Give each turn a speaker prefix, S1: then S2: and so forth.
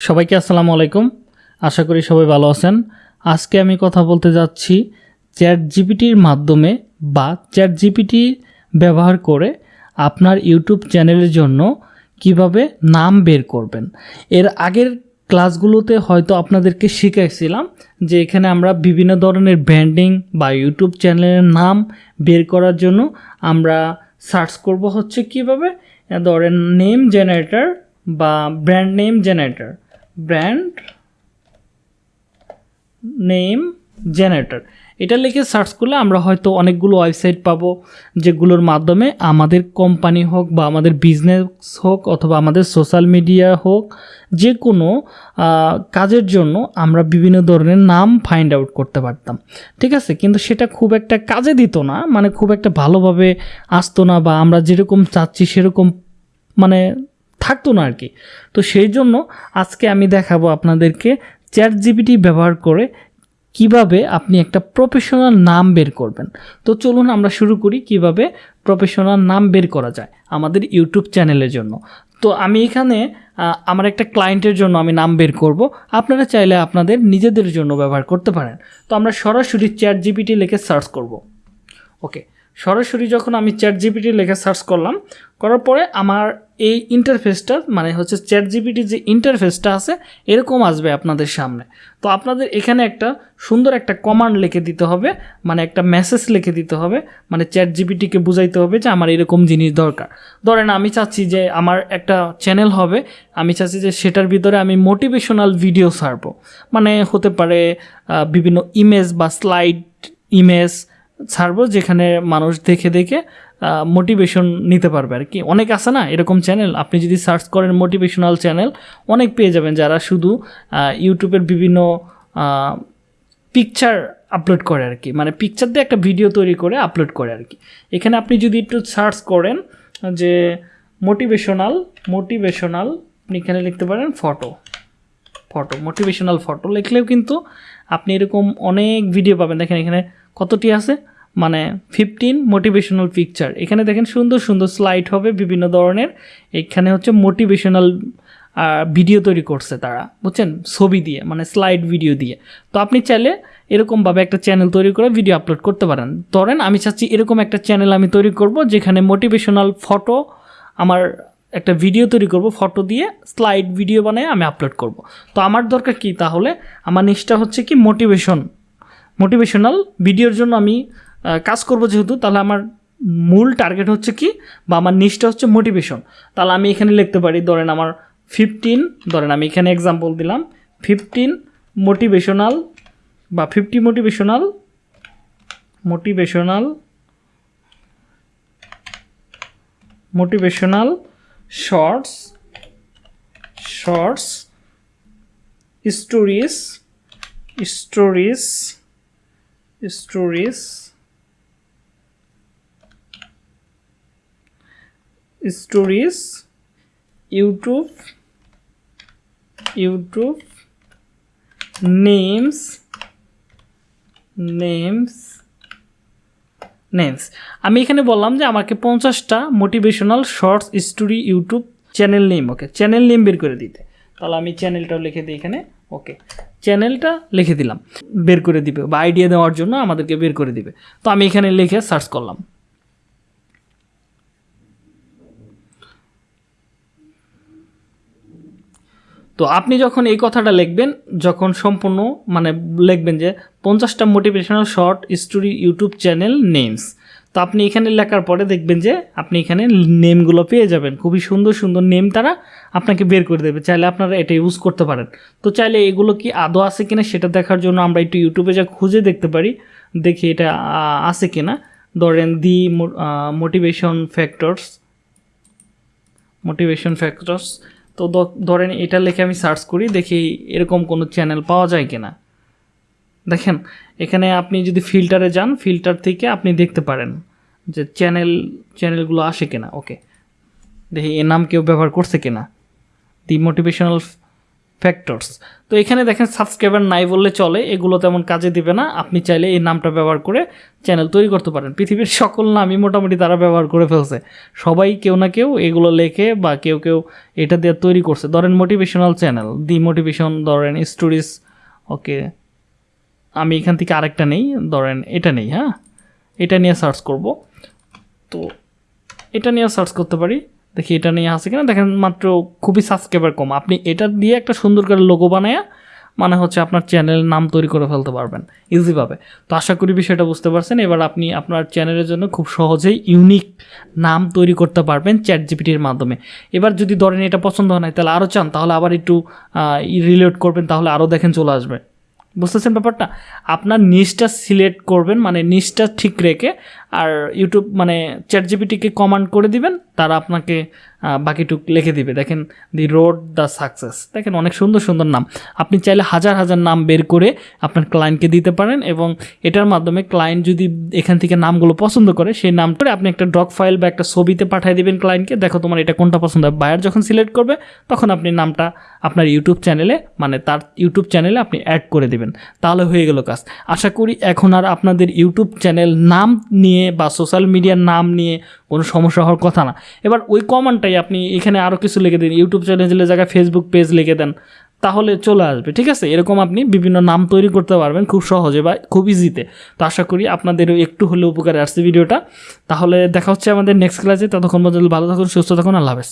S1: সবাইকে আসসালামু আলাইকুম। আশা করি সবাই ভালো আছেন। আজকে আমি কথা বলতে যাচ্ছি চ্যাট জিপিটির মাধ্যমে বা চ্যাট জিপিটি ব্যবহার করে আপনার ইউটিউব চ্যানেলের জন্য কীভাবে নাম বের করবেন। এর আগের ক্লাসগুলোতে হয়তো আপনাদেরকে শিখাইছিলাম যে এখানে আমরা বিভিন্ন ধরনের ব্র্যান্ডিং বা ইউটিউব চ্যানেলের নাম বের করার জন্য আমরা সার্চ করব হচ্ছে কীভাবে, ধরেন নেম জেনারেটর বা brand name generator. Brand, name, generator. এটা লিখে সার্চ করলে আমরা হয়তো অনেকগুলো ওয়েবসাইট পাবো, যেগুলোর মাধ্যমে আমাদের কোম্পানি হোক বা আমাদের বিজনেস হোক অথবা আমাদের সোশ্যাল মিডিয়া হোক যে কোনো কাজের জন্য আমরা বিভিন্ন ধরনের নাম ফাইন্ড আউট করতে পারতাম। ঠিক আছে? কিন্তু সেটা খুব একটা কাজে দিত না মানে খুব একটা ভালোভাবে আসতো না বা আমরা যেরকম চাচ্ছি সেরকম মানে থাকতো না আর কি তো সেই জন্য আজকে আমি দেখাবো আপনাদেরকে চ্যাট জিপিটি ব্যবহার করে কীভাবে আপনি একটা প্রফেশনাল নাম বের করবেন। তো চলুন আমরা শুরু করি কীভাবে প্রফেশনাল নাম বের করা যায় আমাদের ইউটিউব চ্যানেলের জন্য। তো আমি এখানে আমার একটা ক্লায়েন্টের জন্য আমি নাম বের করব। আপনারা চাইলে আপনাদের নিজেদের জন্য ব্যবহার করতে পারেন। তো আমরা সরাসরি চ্যাট জিপিটি লিখে সার্চ করব। ওকে, সরাসরি যখন আমি চ্যাট জিপিটি লেখা সার্চ করলাম, করার পরে আমার এই ইন্টারফেসটা মানে হচ্ছে চ্যাট জিপিটির যে ইন্টারফেসটা আছে, এরকম আসবে আপনাদের সামনে। তো আপনাদের এখানে একটা সুন্দর একটা কমান্ড লিখে দিতে হবে মানে একটা মেসেজ লিখে দিতে হবে মানে চ্যাট জিপিটিকে বুঝাইতে হবে যে আমার এরকম জিনিস দরকার। ধরেন আমি চাচ্ছি যে আমার একটা চ্যানেল হবে, আমি চাচ্ছি যে সেটার ভিতরে আমি মোটিভেশনাল ভিডিও ছাড়বো। মানে হতে পারে বিভিন্ন ইমেজ বা স্লাইড ইমেজ ছাড়বো, যেখানে মানুষ দেখে দেখে মোটিভেশন নিতে পারবে আর কি। অনেক আছে না, এরকম চ্যানেল আপনি যদি সার্চ করেন মোটিভেশনাল চ্যানেল অনেক পেয়ে যাবেন যারা শুধু ইউটিউবের বিভিন্ন পিকচার আপলোড করে আর কি। মানে পিকচার দিয়ে একটা ভিডিও তৈরি করে আপলোড করে আর কি। এখানে আপনি যদি একটু সার্চ করেন, যে মোটিভেশনাল মোটিভেশনাল আপনি এখানে লিখতে পারেন ফটো ফটো মোটিভেশনাল ফটো লিখলেও কিন্তু আপনি এরকম অনেক ভিডিও পাবেন। দেখেন এখানে কতটি আছে? মানে ফিফটিন মোটিভেশনাল পিকচার এখানে দেখেন সুন্দর সুন্দর স্লাইড হবে বিভিন্ন ধরনের। এখানে হচ্ছে মোটিভেশনাল ভিডিও তৈরি করছে তারা, বুঝছেন? ছবি দিয়ে মানে স্লাইড ভিডিও দিয়ে। তো আপনি চাইলে এরকমভাবে একটা চ্যানেল তৈরি করে ভিডিও আপলোড করতে পারেন। ধরেন আমি চাচ্ছি এরকম একটা চ্যানেল আমি তৈরি করব, যেখানে মোটিভেশনাল ফটো আমার একটা ভিডিও তৈরি করব ফটো দিয়ে স্লাইড ভিডিও বানিয়ে আমি আপলোড করব। তো আমার দরকার কি তাহলে? আমার নিচটা হচ্ছে কি মোটিভেশন মোটিভেশনাল ভিডিওর জন্য আমি কাজ করব যেহেতু, তাহলে আমার মূল টার্গেট হচ্ছে কি? বা আমার নিচটা হচ্ছে মোটিভেশন তাহলে আমি এখানে লিখতে পারি, ধরেন আমার ফিফটিন ধরেন আমি এখানে এক্সাম্পল দিলাম ফিফটিন মোটিভেশনাল বা fifty motivational motivational motivational shorts shorts stories stories stories stories, YouTube YouTube, names names names. আমি এখানে বললাম যে আমাকে পঞ্চাশটা motivational shorts story YouTube channel name okay channel name বের করে দিতে। তাহলে আমি চ্যানেলটাও লিখে দিই এখানে ওকে চ্যানেলটা লিখে দিলাম, বের করে দিবে বা আইডিয়া দেওয়ার জন্য আমাদেরকে বের করে দিবে। তো আমি এখানে লিখে সার্চ করলাম। তো আপনি যখন এই কথাটা লিখবেন, যখন সম্পূর্ণ মানে লিখবেন যে পঞ্চাশটা motivational short story YouTube channel names তো আপনি এখানে লেখার পরে দেখবেন যে আপনি এখানে নেমগুলো পেয়ে যাবেন। খুবই সুন্দর সুন্দর নেম তারা আপনাকে বের করে দেবে। চাইলে আপনারা এটা ইউজ করতে পারেন। তো চাইলে এগুলো কি আদৌ আছে কিনা সেটা দেখার জন্য আমরা একটু ইউটিউবে যা খুঁজে দেখতে পারি, দেখি এটা আছে কিনা। ধরেন the motivation factors motivation factors তো ধরেন এটা লিখে আমি সার্চ করি, দেখি এরকম কোনো চ্যানেল পাওয়া যায় কিনা। দেখেন, এখানে আপনি যদি ফিল্টারে যান ফিল্টার থেকে আপনি দেখতে পারেন যে চ্যানেল চ্যানেলগুলো আসে কিনা। ওকে দেখি এর নাম কেউ ব্যবহার করছে কিনা। দি মোটিভেশনাল ফ্যাক্টরস তো এখানে দেখেন সাবস্ক্রাইবার নাই বললে চলে, এগুলো তেমন কাজে দিবে না। আপনি চাইলে এই নামটা ব্যবহার করে চ্যানেল তৈরি করতে পারেন। পৃথিবীর সকল নামই মোটামুটি তারা ব্যবহার করে ফেলছে। সবাই কেউ না কেউ এগুলো লেখে বা কেউ কেউ এটা দিয়ে তৈরি করছে। ধরেন মোটিভেশনাল চ্যানেল দি মোটিভেশন ধরেন স্টোরিজ ওকে আমি এখান থেকে আরেকটা নেই, ধরেন এটা নেই হ্যাঁ? এটা নিয়ে সার্চ করব। তো এটা নিয়ে সার্চ করতে পারি। দেখি এটা নিয়ে আছে কিনা? দেখেন মাত্র খুবই সাবস্ক্রাইবার কম। আপনি এটা দিয়ে একটা সুন্দর করে লোগো বানায় মানে হচ্ছে আপনার চ্যানেলের নাম তৈরি করে ফেলতে পারবেন ইজিভাবে তো আশা করি বিষয়টা বুঝতে পারছেন। এবার আপনি আপনার চ্যানেলের জন্য খুব সহজেই ইউনিক নাম তৈরি করতে পারবেন চ্যাট জিপিটির মাধ্যমে। এবার যদি ধরেন এটা পছন্দ হয় না তাহলে আরও চান, তাহলে আবার একটু রিলেট করবেন, তাহলে আরও দেখেন চলে আসবে। বুঝতেছেন ব্যাপারটা? আপনার নিচটা সিলেক্ট করবেন মানে নিচটা ঠিক রেখে আর ইউটিউব মানে চ্যাট জিপিটিকে কমান্ড করে দিবেন, তারা আপনাকে বাকিটুক লিখে দিবে। দেখেন দি রোড দ্য সাকসেস দেখেন, অনেক সুন্দর সুন্দর নাম। আপনি চাইলে হাজার হাজার নাম বের করে আপনার ক্লায়েন্টকে দিতে পারেন এবং এটার মাধ্যমে ক্লায়েন্ট যদি এখান থেকে নামগুলো পছন্দ করে, সেই নামটা আপনি একটা ডক ফাইল বা একটা ছবিতে পাঠিয়ে দিবেন ক্লায়েন্টকে দেখো তোমার এটা কোনটা পছন্দ হয়। বায়ার যখন সিলেক্ট করবে, তখন আপনি নামটা আপনার ইউটিউব চ্যানেলে মানে তার ইউটিউব চ্যানেলে আপনি অ্যাড করে দিবেন। তাহলে হয়ে গেল কাজ। আশা করি এখন আর আপনাদের ইউটিউব চ্যানেল নাম নিয়ে বা সোশ্যাল মিডিয়ার নাম নিয়ে কোনো সমস্যা হওয়ার কথা না। এবার ওই কমানটাই আপনি এখানে আরও কিছু লিখে দিন, ইউটিউব চ্যানেলের জায়গায় ফেসবুক পেজ লিখে দেন, তাহলে চলে আসবে, ঠিক আছে? এরকম আপনি বিভিন্ন নাম তৈরি করতে পারবেন খুব সহজে বা খুব ইজিতে তো। আশা করি আপনাদেরও একটু হলেও উপকারে আসছে ভিডিওটা। তাহলে দেখা হচ্ছে আমাদের নেক্সট ক্লাসে ততক্ষণ পর্যন্ত ভালো থাকুন, সুস্থ থাকুন, আল্লাহ হাফেজ।